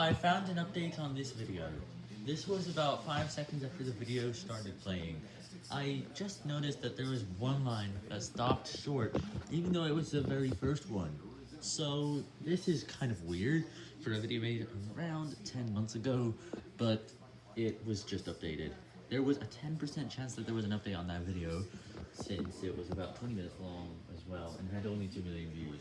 I found an update on this video. This was about 5 seconds after the video started playing. I just noticed that there was one line that stopped short, even though it was the very first one. So, this is kind of weird for a video made around 10 months ago, but it was just updated. There was a 10% chance that there was an update on that video, since it was about 20 minutes long as well, and had only 2 million views.